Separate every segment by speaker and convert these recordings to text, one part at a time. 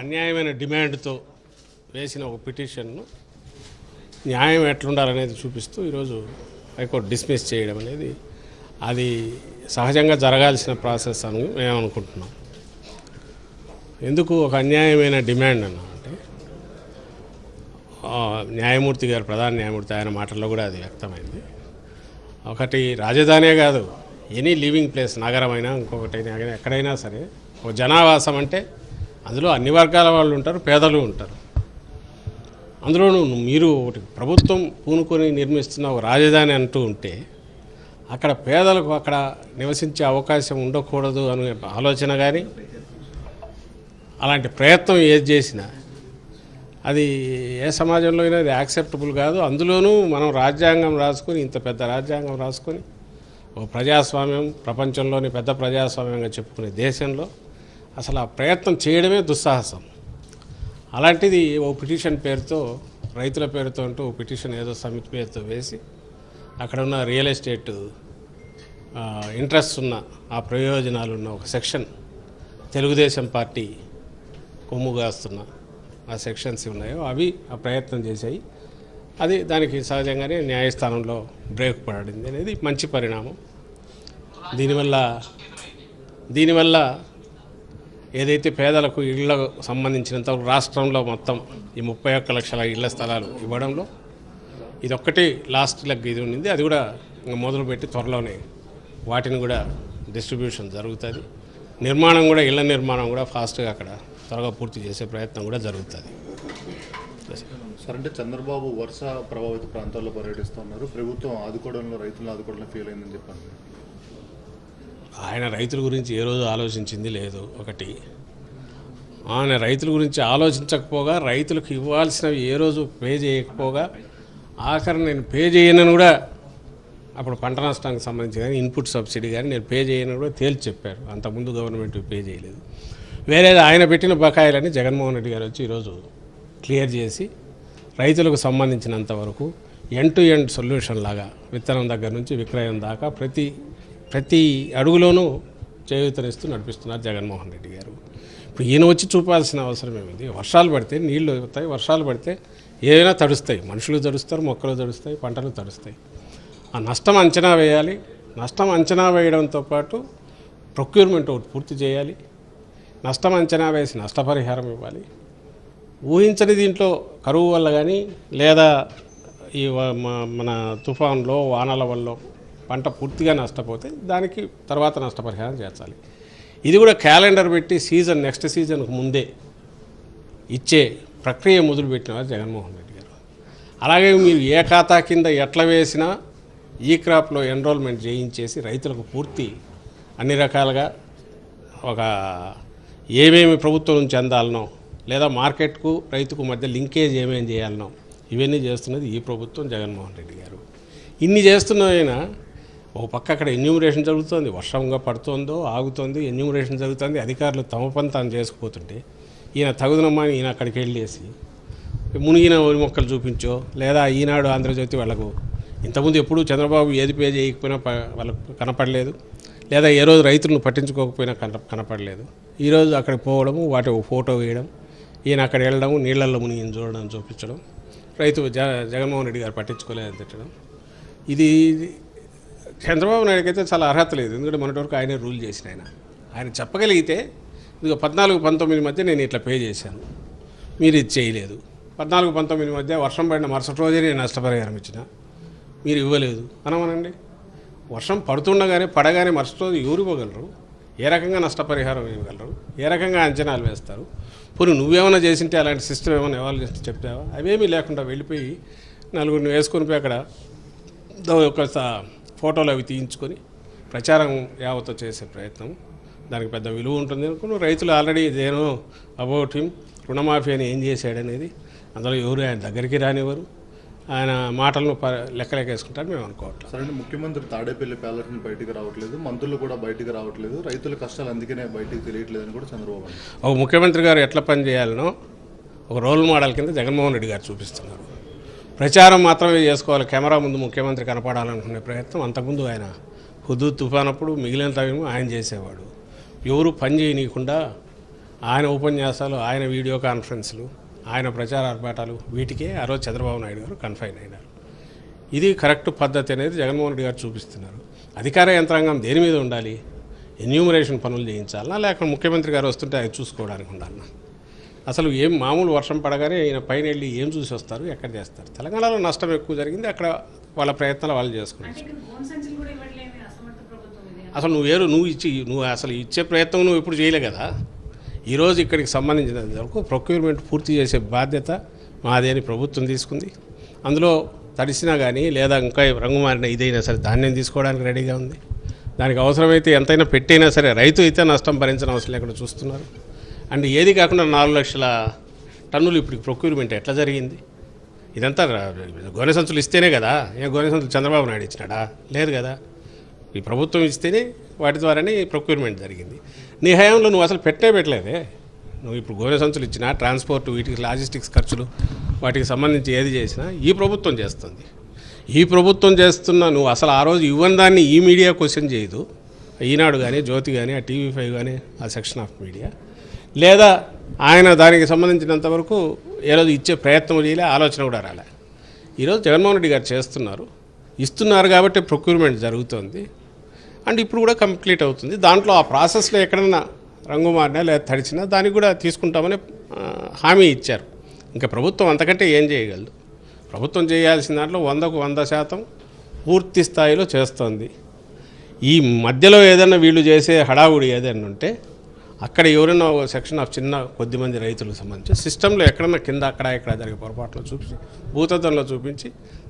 Speaker 1: అన్యాయమైన డిమాండ్తో వేసిన ఒక పిటిషన్ను న్యాయం ఎట్లుండాలనేది చూపిస్తూ ఈరోజు హైకోర్టు డిస్మిస్ చేయడం అనేది అది సహజంగా జరగాల్సిన ప్రాసెస్ అని మేము అనుకుంటున్నాం. ఎందుకు ఒక అన్యాయమైన డిమాండ్ అన్నా అంటే న్యాయమూర్తి గారు ప్రధాన న్యాయమూర్తి ఆయన మాటల్లో కూడా అది వ్యక్తమైంది. ఒకటి రాజధానే కాదు ఎనీ లివింగ్ ప్లేస్ నగరమైనా ఇంకొకటైనా ఎక్కడైనా సరే ఒక జనావాసం అంటే అందులో అన్ని వర్గాల వాళ్ళు ఉంటారు పేదలు ఉంటారు. అందులోనూ మీరు ఒకటి ప్రభుత్వం పూనుకొని నిర్మిస్తున్న ఒక రాజధాని అంటూ ఉంటే అక్కడ పేదలకు అక్కడ నివసించే అవకాశం ఉండకూడదు అనే ఆలోచన కానీ అలాంటి ప్రయత్నం ఏది చేసినా అది ఏ సమాజంలో అయినా అది యాక్సెప్టబుల్ కాదు. అందులోనూ మనం రాజ్యాంగం రాసుకొని ఇంత పెద్ద రాజ్యాంగం రాసుకొని ఒక ప్రజాస్వామ్యం ప్రపంచంలోని పెద్ద ప్రజాస్వామ్యంగా చెప్పుకునే దేశంలో అసలు ఆ ప్రయత్నం చేయడమే దుస్సాహసం. అలాంటిది ఓ పిటిషన్ పేరుతో రైతుల పేరుతో అంటూ ఓ పిటిషన్ ఏదో సమితి పేరుతో వేసి అక్కడ ఉన్న రియల్ ఎస్టేట్ ఇంట్రెస్ట్ ఉన్న ఆ ప్రయోజనాలు ఉన్న ఒక సెక్షన్ తెలుగుదేశం పార్టీ కొమ్ముగాస్తున్న ఆ సెక్షన్స్ ఉన్నాయో అవి ఆ ప్రయత్నం చేశాయి. అది దానికి సహజంగానే న్యాయస్థానంలో బ్రేక్ పడింది అనేది మంచి పరిణామం. దీనివల్ల దీనివల్ల ఏదైతే పేదలకు ఇళ్ళకు సంబంధించినంత రాష్ట్రంలో మొత్తం ఈ ముప్పై ఒక్క లక్షల ఇళ్ళ స్థలాలు ఇవ్వడంలో ఇది ఒక్కటి లాస్ట్ లెగ్ ఇది ఉండింది. అది కూడా మొదలుపెట్టి త్వరలోనే వాటిని కూడా డిస్ట్రిబ్యూషన్ జరుగుతుంది. నిర్మాణం కూడా ఇళ్ళ నిర్మాణం కూడా ఫాస్ట్గా అక్కడ త్వరగా పూర్తి చేసే ప్రయత్నం కూడా జరుగుతుంది.
Speaker 2: సార్ అంటే చంద్రబాబు వర్ష ప్రభావిత ప్రాంతాల్లో పర్యటిస్తున్నారు ప్రభుత్వం ఆదుకోవడంలో రైతులను ఆదుకోవడంలో ఫెయిల్ అయిందని చెప్పాను
Speaker 1: ఆయన రైతుల గురించి ఏ రోజు ఆలోచించింది లేదు. ఒకటి ఆయన రైతుల గురించి ఆలోచించకపోగా రైతులకు ఇవ్వాల్సినవి ఏ రోజు పే చేయకపోగా ఆఖరి నేను పే చేయనని కూడా అప్పుడు పంట నష్టానికి సంబంధించి కానీ ఇన్పుట్ సబ్సిడీ కానీ నేను పే చేయనని కూడా తేల్చి చెప్పారు. అంతకుముందు గవర్నమెంట్ పే చేయలేదు. వేరేది ఆయన పెట్టిన బకాయిలని జగన్మోహన్ రెడ్డి గారు వచ్చి ఈరోజు క్లియర్ చేసి రైతులకు సంబంధించినంత వరకు ఎండ్ టు ఎండ్ సొల్యూషన్ లాగా విత్తనం దగ్గర నుంచి విక్రయం దాకా ప్రతి ప్రతి అడుగులోనూ చేయూతనిస్తూ నడిపిస్తున్నారు జగన్మోహన్ రెడ్డి గారు. ఇప్పుడు ఈయన వచ్చి చూపాల్సిన అవసరం ఏమిటి? వర్షాలు పడితే నీళ్ళు అవుతాయి వర్షాలు పడితే ఏదైనా తడుస్తాయి. మనుషులు తడుస్తారు మొక్కలు తడుస్తాయి పంటలు తడుస్తాయి. ఆ నష్టం అంచనా వేయాలి. నష్టం అంచనా వేయడంతో పాటు ప్రొక్యూర్మెంట్ ఒకటి పూర్తి చేయాలి. నష్టం అంచనా వేసి నష్టపరిహారం ఇవ్వాలి. ఊహించని దీంట్లో కరువు వల్ల కానీ లేదా ఈ మన తుఫాన్లో వానల వల్ల పంట పూర్తిగా నష్టపోతే దానికి తర్వాత నష్టపరిహారం చేర్చాలి. ఇది కూడా క్యాలెండర్ పెట్టి సీజన్ నెక్స్ట్ సీజన్కు ముందే ఇచ్చే ప్రక్రియ మొదలుపెట్టిన వారు జగన్మోహన్ రెడ్డి గారు. అలాగే మీరు ఏ ఖాతా కింద ఎట్లా వేసినా ఈ క్రాప్లో ఎన్రోల్మెంట్ చేయించేసి రైతులకు పూర్తి అన్ని రకాలుగా ఒక ఏమేమి ప్రభుత్వం నుంచి అందాలనో లేదా మార్కెట్కు రైతుకు మధ్య లింకేజ్ ఏమేమి చేయాలనో ఇవన్నీ చేస్తున్నది ఈ ప్రభుత్వం జగన్మోహన్ రెడ్డి గారు. ఇన్ని చేస్తున్న ఓ ఒక పక్క అక్కడ ఎన్యూమరేషన్ జరుగుతుంది. వర్షంగా పడుతుందో ఆగుతుంది ఎన్యూమరేషన్ జరుగుతుంది అధికారులు తమ పని తాను చేసుకుపోతుంటే ఈయన తగుదనమ్మా ఈయన అక్కడికి వెళ్ళేసి మునిగిన ఒరి మొక్కలు చూపించో లేదా ఈనాడు ఆంధ్రజ్యోతి వాళ్ళకు ఇంతకుముందు ఎప్పుడు చంద్రబాబు ఏది పే చేయకపోయినా వాళ్ళకు కనపడలేదు లేదా ఏ రోజు రైతులను పట్టించుకోకపోయినా కన కనపడలేదు. ఈరోజు అక్కడికి పోవడము వాటి ఫోటో వేయడం ఈయన అక్కడ వెళ్ళడం నీళ్ళల్లో మునిగిన చూడడం చూపించడం రైతు జ జగన్మోహన్ రెడ్డి గారు పట్టించుకోలేదని తిట్టడం. ఇది చంద్రబాబు నాయుడుకి అయితే చాలా అర్హత లేదు. ఎందుకంటే మొన్నటి వరకు ఆయనే రూల్ చేసిన ఆయన. ఆయన చెప్పగలిగితే ఇదిగో పద్నాలుగు పంతొమ్మిది మధ్య నేను ఇట్లా పే చేశాను. మీరు ఇది చేయలేదు. పద్నాలుగు పంతొమ్మిది మధ్య వర్షం పడిన మరుసటి రోజే నేను నష్టపరిహారం ఇచ్చిన. మీరు ఇవ్వలేదు. అనమనండి? వర్షం పడుతుండగానే పడగానే మరుసటి రోజు ఎవరు ఏ రకంగా నష్టపరిహారం ఇవ్వగలరు? ఏ రకంగా అంచనాలు వేస్తారు? పోనీ నువ్వేమైనా చేసింటే అలాంటి సిస్టమ్ ఏమైనా ఎవాల్వ్ చేసి చెప్తావా అవేమీ లేకుండా వెళ్ళిపోయి నలుగురిని వేసుకొని పోయి అక్కడ ఒక ఫోటోలు అవి తీయించుకొని ప్రచారం యావతో చేసే ప్రయత్నం. దానికి పెద్ద విలువ ఉంటుంది అనుకుని రైతులు ఆల్రెడీ ఇదేనో అబౌట్ హిమ్ రుణమాఫీ అని ఏం చేశాడనేది. అందులో ఎవరు ఆయన దగ్గరికి రానివ్వరు. ఆయన మాటలను ప లెక్కలేకేసుకుంటారు మేము అనుకోవట్లేదు
Speaker 2: సరే ముఖ్యమంత్రి తాడేపల్లి ప్యాలెస్ బయటికి రావట్లేదు మంత్రులు కూడా బయటికి రావట్లేదు రైతుల కష్టాలు అందుకనే బయటికి తెలియట్లేదని కూడా చంద్రబాబు
Speaker 1: ఒక ముఖ్యమంత్రి గారు ఎట్లా పని చేయాలనో ఒక రోల్ మోడల్ కింద జగన్మోహన్ రెడ్డి గారు చూపిస్తున్నారు. ప్రచారం మాత్రమే చేసుకోవాలి. కెమెరా ముందు ముఖ్యమంత్రి కనపడాలనుకునే ప్రయత్నం. అంతకుముందు ఆయన హుదూ తుఫాన్ అప్పుడు మిగిలిన టైం ఆయన చేసేవాడు. ఎవరు పని చేయనీయకుండా ఆయన ఉపన్యాసాలు ఆయన వీడియో కాన్ఫరెన్స్లు ఆయన ప్రచార ఆర్భాటాలు వీటికే ఆ రోజు చంద్రబాబు నాయుడు గారు కన్ఫైన్ అయినారు. ఇది కరెక్ట్ పద్ధతి అనేది జగన్మోహన్ రెడ్డి గారు చూపిస్తున్నారు. అధికార యంత్రాంగం దేని మీద ఉండాలి? ఎన్యూమరేషన్ పనులు చేయించాలనా లేక ముఖ్యమంత్రి గారు వస్తుంటే అది చూసుకోవడానికి ఉండాలన్నా అసలు ఏం మామూలు వర్షం పడగానే ఈయన పైన వెళ్ళి ఏం చూసి వస్తారు ఎక్కడ చేస్తారు? తెలంగాణలో నష్టం ఎక్కువ జరిగింది. అక్కడ వాళ్ళ ప్రయత్నాలు వాళ్ళు చేసుకున్నారు. అసలు నువ్వు వేరు నువ్వు ఇచ్చి నువ్వు అసలు ఇచ్చే ప్రయత్నం నువ్వు ఎప్పుడు చేయలే కదా? ఈరోజు ఇక్కడికి సంబంధించిన వరకు ప్రొక్యూర్మెంట్ పూర్తి చేసే బాధ్యత మాది అని ప్రభుత్వం తీసుకుంది. అందులో తడిసినా కానీ లేదా ఇంకా రంగు మారిన ఇదైనా సరే ధాన్యం తీసుకోవడానికి రెడీగా ఉంది. దానికి అవసరమైతే ఎంతైనా పెట్టైనా సరే రైతు అయితే నష్టం భరించిన అవసరం లేకుండా చూస్తున్నారు. అండ్ ఏది కాకుండా నాలుగు లక్షల టన్నులు ఇప్పుడు ప్రొక్యూర్మెంట్ ఎట్లా జరిగింది? ఇదంతా గోనె సంచులు ఇస్తేనే కదా. ఏ గోనె సంచులు చంద్రబాబు నాయుడు ఇచ్చినాడా? లేదు కదా. ఈ ప్రభుత్వం ఇస్తేనే వాటి ద్వారానే ప్రొక్యూర్మెంట్ జరిగింది. నీ హయాంలో నువ్వు అసలు పెట్టే పెట్టలేదే. నువ్వు ఇప్పుడు గోనె సంచులు ఇచ్చినా ట్రాన్స్పోర్ట్ వీటికి లాజిస్టిక్స్ ఖర్చులు వాటికి సంబంధించి ఏది చేసినా ఈ ప్రభుత్వం చేస్తుంది. ఈ ప్రభుత్వం చేస్తున్న నువ్వు అసలు ఆ రోజు ఇవ్వని దాన్ని ఈ మీడియా క్వశ్చన్ చేయదు. ఈనాడు కానీ జ్యోతి కానీ ఆ టీవీ ఫైవ్ కానీ ఆ సెక్షన్ ఆఫ్ మీడియా లేదా ఆయన దానికి సంబంధించినంత వరకు ఏ రోజు ఇచ్చే ప్రయత్నం చేయలే ఆలోచన కూడా రాలే. ఈరోజు జగన్మోహన్ రెడ్డి గారు చేస్తున్నారు. ఇస్తున్నారు కాబట్టి ప్రొక్యూర్మెంట్ జరుగుతుంది. అండ్ ఇప్పుడు కూడా కంప్లీట్ అవుతుంది. దాంట్లో ఆ ప్రాసెస్లో ఎక్కడన్నా రంగు మారినా లేదా తడిచినా దానికి కూడా తీసుకుంటామని హామీ ఇచ్చారు. ఇంకా ప్రభుత్వం అంతకంటే ఏం చేయగలదు? ప్రభుత్వం చేయాల్సిన దాంట్లో వందకు వంద శాతం పూర్తి స్థాయిలో చేస్తోంది. ఈ మధ్యలో ఏదైనా వీళ్ళు చేసే హడావుడి ఏదైనా ఉంటే అక్కడ ఎవరైనా ఒక సెక్షన్ ఆఫ్ చిన్న కొద్దిమంది రైతులకు సంబంధించి సిస్టంలో ఎక్కడన్నా కింద అక్కడ ఇక్కడ జరిగే పొరపాట్లు చూపించి భూతత్వంలో చూపించి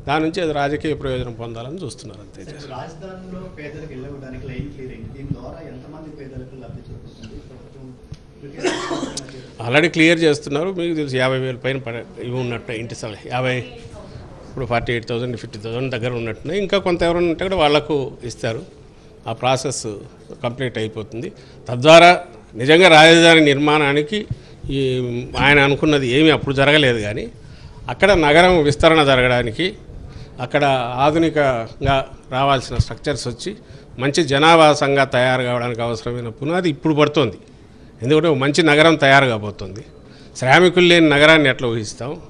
Speaker 1: దాని నుంచి అది రాజకీయ ప్రయోజనం పొందాలని చూస్తున్నారు అంతే. ఆల్రెడీ క్లియర్ చేస్తున్నారు. మీకు తెలుసు యాభై వేల పైన పడ ఇవి ఉన్నట్టు ఇంటి స్థలం యాభై ఇప్పుడు forty eight thousand fifty thousand దగ్గర ఉన్నట్టున్నాయి. ఇంకా కొంత ఎవరైనా ఉంటే కూడా వాళ్ళకు ఇస్తారు. ఆ ప్రాసెస్ కంప్లీట్ అయిపోతుంది. తద్వారా నిజంగా రాజధాని నిర్మాణానికి ఈ ఆయన అనుకున్నది ఏమీ అప్పుడు జరగలేదు కానీ అక్కడ నగరం విస్తరణ జరగడానికి అక్కడ ఆధునికంగా రావాల్సిన స్ట్రక్చర్స్ వచ్చి మంచి జనావాసంగా తయారు కావడానికి అవసరమైన పునాది ఇప్పుడు పడుతోంది. ఎందుకంటే మంచి నగరం తయారు కాబోతుంది. శ్రామికులు లేని నగరాన్ని ఎట్లా ఊహిస్తాం?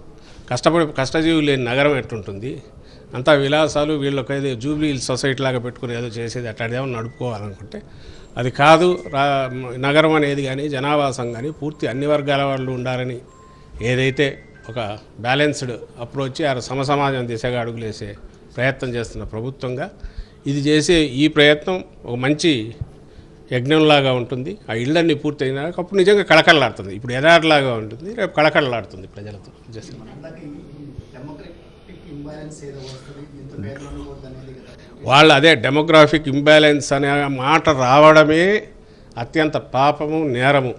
Speaker 1: కష్టపడి కష్టజీవులు లేని నగరం ఎట్లుంటుంది? అంతా విలాసాలు వీళ్ళకి ఏదో జూబ్లీ హిల్స్ సొసైటీ లాగా పెట్టుకుని ఏదో చేసేది అట్లాంటిదేమో నడుపుకోవాలనుకుంటే అది కాదు రా నగరం అనేది కానీ జనావాసం కానీ పూర్తి అన్ని వర్గాల వాళ్ళు ఉండాలని ఏదైతే ఒక బ్యాలెన్స్డ్ అప్రోచ్ ఆ సమసమాజం దిశగా అడుగులేసే ప్రయత్నం చేస్తున్న ప్రభుత్వంగా ఇది చేసే ఈ ప్రయత్నం ఒక మంచి యజ్ఞంలాగా ఉంటుంది. ఆ ఇళ్ళన్నీ పూర్తయినాక అప్పుడు నిజంగా కళకళలాడుతుంది. ఇప్పుడు ఎదారిలాగా ఉంటుంది. రేపు కళకళలాడుతుంది ప్రజలతో. జస్ట్ వాళ్ళ అదే డెమోగ్రాఫిక్ ఇంబ్యాలెన్స్ అనే మాట రావడమే అత్యంత పాపము నేరము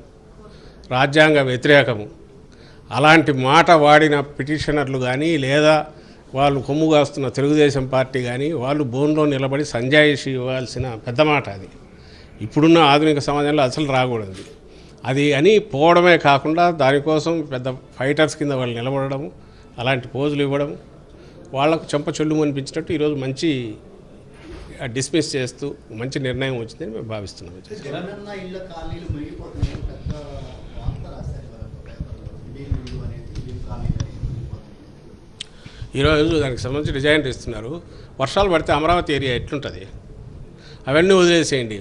Speaker 1: రాజ్యాంగ వ్యతిరేకము. అలాంటి మాట వాడిన పిటిషనర్లు కానీ లేదా వాళ్ళు కొమ్ము కాస్తున్న తెలుగుదేశం పార్టీ కానీ వాళ్ళు బోన్లో నిలబడి సంజాయిషి ఇవ్వాల్సిన పెద్ద మాట అది. ఇప్పుడున్న ఆధునిక సమాజంలో అసలు రాకూడదు. అది అని పోవడమే కాకుండా దానికోసం పెద్ద ఫైటర్స్ కింద వాళ్ళు నిలబడము అలాంటి పోజులు ఇవ్వడం వాళ్ళకు చెంప చెల్లు అనిపించినట్టు ఈరోజు మంచి డిస్మిస్ చేస్తూ మంచి నిర్ణయం వచ్చిందని మేము భావిస్తున్నాం. ఈరోజు దానికి సంబంధించి డిజైన్ ఇస్తున్నారు వర్షాలు పడితే అమరావతి ఏరియా ఎట్లుంటుంది? అవన్నీ వదిలేసేయండి.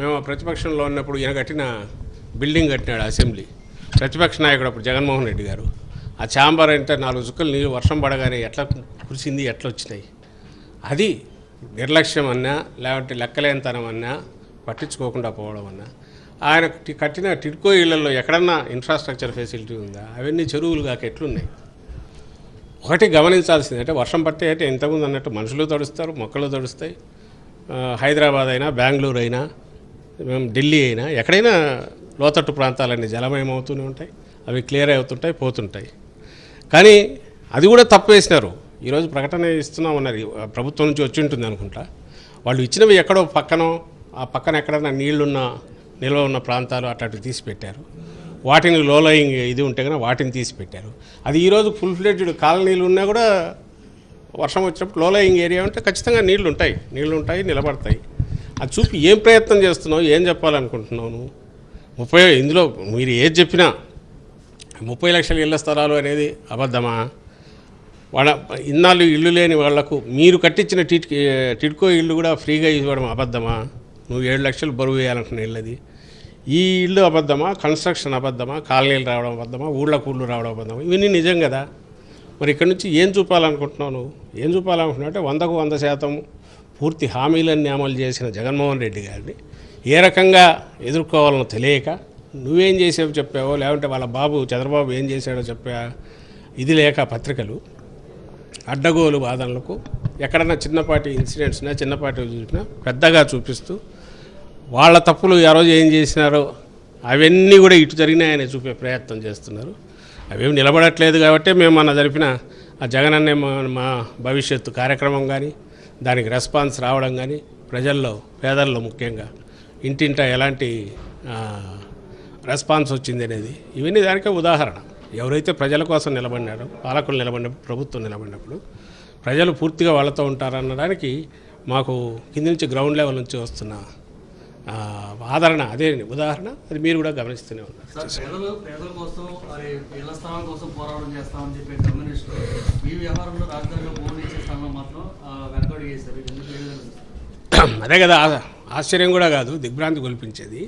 Speaker 1: మేము ప్రతిపక్షంలో ఉన్నప్పుడు ఈయన కట్టిన బిల్డింగ్ కట్టినాడు అసెంబ్లీ. ప్రతిపక్ష నాయకుడు అప్పుడు జగన్మోహన్ రెడ్డి గారు. ఆ ఛాంబర్ అంటే నాలుగు చుక్కలు నీళ్ళు వర్షం పడగానే ఎట్లా కురిసింది ఎట్లా వచ్చినాయి అది నిర్లక్ష్యం అన్నా లేకపోతే లెక్కలేనితనం అన్నా పట్టించుకోకుండా పోవడం అన్నా. ఆయన కట్టిన టిడ్కో ఇళ్ళలో ఎక్కడన్నా ఇన్ఫ్రాస్ట్రక్చర్ ఫెసిలిటీ ఉందా? అవన్నీ చెరువులు కాక ఎట్లున్నాయి? ఒకటి గమనించాల్సింది అంటే వర్షం పట్టే అంటే ఇంతకుముందు అన్నట్టు మనుషులు తడుస్తారు మొక్కలు తడుస్తాయి. హైదరాబాద్ అయినా బెంగళూరు అయినా ఢిల్లీ అయినా ఎక్కడైనా లోతట్టు ప్రాంతాలన్నీ జలమయం అవుతూనే ఉంటాయి అవి క్లియర్ అవుతుంటాయి పోతుంటాయి. కానీ అది కూడా తప్పు వేసినారు. ఈరోజు ప్రకటన ఇస్తున్నామన్నారు. ఆ ప్రభుత్వం నుంచి వచ్చి ఉంటుంది అనుకుంటా. వాళ్ళు ఇచ్చినవి ఎక్కడో పక్కనో ఆ పక్కన ఎక్కడైనా నీళ్ళున్న నిల్వ ఉన్న ప్రాంతాలు అట్లాంటివి తీసి పెట్టారు వాటిని లోలయింగ్ ఇది ఉంటే కనుక వాటిని తీసి పెట్టారు అది ఈరోజు ఫుల్ ఫ్లెడ్జ్డ్ కాలనీలు ఉన్నా కూడా వర్షం వచ్చినప్పుడు లోలయింగ్ ఏరియా ఉంటే ఖచ్చితంగా నీళ్ళు ఉంటాయి నీళ్ళు ఉంటాయి నిలబడతాయి. అది చూపి ఏం ప్రయత్నం చేస్తున్నావు ఏం చెప్పాలనుకుంటున్నావు? నువ్వు ముప్పై ఇందులో మీరు ఏది చెప్పినా ముప్పై లక్షల ఇళ్ళ స్థలాలు అనేది అబద్ధమా? వాళ్ళ ఇన్నాళ్ళు ఇల్లు లేని వాళ్ళకు మీరు కట్టించిన టిట్ టిడ్కో ఇల్లు కూడా ఫ్రీగా ఇవ్వడం అబద్ధమా? నువ్వు ఏడు లక్షలు బరువు వేయాలనుకున్న ఇల్లది ఈ ఇల్లు అబద్ధమా? కన్స్ట్రక్షన్ అబద్ధమా? కాలనీలు రావడం అబద్ధమా? ఊళ్ళకు ఊళ్ళు రావడం అబద్ధమా? ఇవన్నీ నిజం కదా. మరి ఇక్కడ నుంచి ఏం చూపాలనుకుంటున్నావు నువ్వు? ఏం చూపాలనుకుంటున్నావు అంటే వందకు వంద శాతం పూర్తి హామీలన్నీ అమలు చేసిన జగన్మోహన్ రెడ్డి గారిని ఏ రకంగా ఎదుర్కోవాలనో తెలియక నువ్వేం చేసావు చెప్పావో లేకుంటే వాళ్ళ బాబు చంద్రబాబు ఏం చేశాడో చెప్పా ఇది లేక పత్రికలు. అడ్డగోలు వాదనలకు ఎక్కడన్నా చిన్నపాటి ఇన్సిడెంట్స్నా చిన్నపాటి చూసినా పెద్దగా చూపిస్తూ వాళ్ళ తప్పులు ఆ రోజు ఏం చేసినారో అవన్నీ కూడా ఇటు జరిగినాయని చూపే ప్రయత్నం చేస్తున్నారు. అవేమి నిలబడట్లేదు కాబట్టి మేము మన జరిపిన ఆ జగన్ మా మా భవిష్యత్తు కార్యక్రమం కానీ దానికి రెస్పాన్స్ రావడం కానీ ప్రజల్లో పేదల్లో ముఖ్యంగా ఇంటింట ఎలాంటి రెస్పాన్స్ వచ్చింది అనేది ఇవన్నీ దానికే ఉదాహరణ. ఎవరైతే ప్రజల కోసం నిలబడినారో పాలకులు నిలబడినప్పుడు ప్రభుత్వం నిలబడినప్పుడు ప్రజలు పూర్తిగా వాళ్ళతో ఉంటారనడానికి మాకు కింది నుంచి గ్రౌండ్ లెవెల్ నుంచి వస్తున్న ఆదరణ అదే ఉదాహరణ అది మీరు కూడా గమనిస్తూనే ఉన్నారు. అదే కదా ఆశ్చర్యం కూడా కాదు దిగ్భ్రాంతి కొల్పించేది.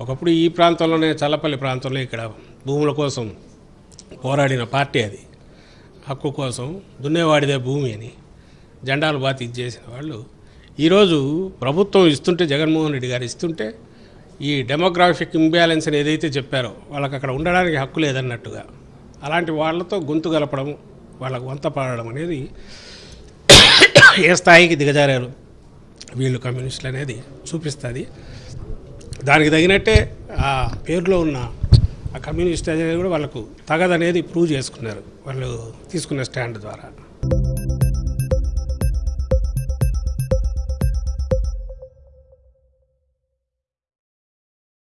Speaker 1: ఒకప్పుడు ఈ ప్రాంతంలోనే చల్లపల్లి ప్రాంతంలో ఇక్కడ భూముల కోసం పోరాడిన పార్టీ అది. హక్కు కోసం దున్నేవాడిదే భూమి అని జెండాలు బాతి ఇచ్చేసిన వాళ్ళు. ఈరోజు ప్రభుత్వం ఇస్తుంటే జగన్మోహన్ రెడ్డి గారు ఇస్తుంటే ఈ డెమోగ్రాఫిక్ ఇంబ్యాలెన్స్ అని ఏదైతే చెప్పారో వాళ్ళకి అక్కడ ఉండడానికి హక్కు లేదన్నట్టుగా. అలాంటి వాళ్ళతో గొంతు గలపడం వాళ్ళకు వంత పాడడం అనేది ఏ స్థాయికి దిగజారారు? వీళ్ళు కమ్యూనిస్టులు అనేది చూపిస్తుంది. దానికి తగినట్టే ఆ పేరులో ఉన్న ఆ కమ్యూనిస్ట్ అనేది కూడా వాళ్ళకు తగదనేది ప్రూవ్ చేసుకున్నారు. వాళ్ళు తీసుకున్న స్టాండ్ ద్వారా.